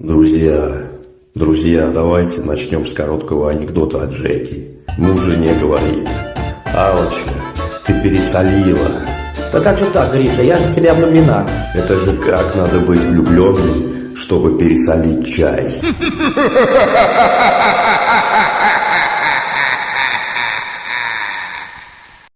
Друзья, друзья, давайте начнем с короткого анекдота от Джеки. Муж жене говорит, Алочка, ты пересолила. Да как же так, Гриша, я же в тебя влюблена. Это же как надо быть влюбленным, чтобы пересолить чай.